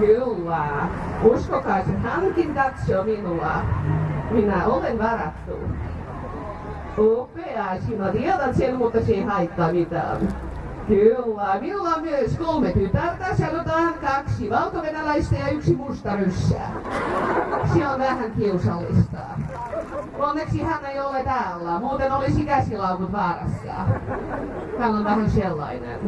Kyllä. Uskokaa se, hänkin katsoo minua. Minä olen varattu. Upea, sinä tiedät sen, mutta se ei haittaa mitään. Kyllä, minulla on myös kolme tytärtä, sanotaan kaksi valkovenäläistä ja yksi musta ryssä. Se on vähän kiusallista. Onneksi hän ei ole täällä, muuten olisi käsilaukut vaarassa. Hän on vähän sellainen.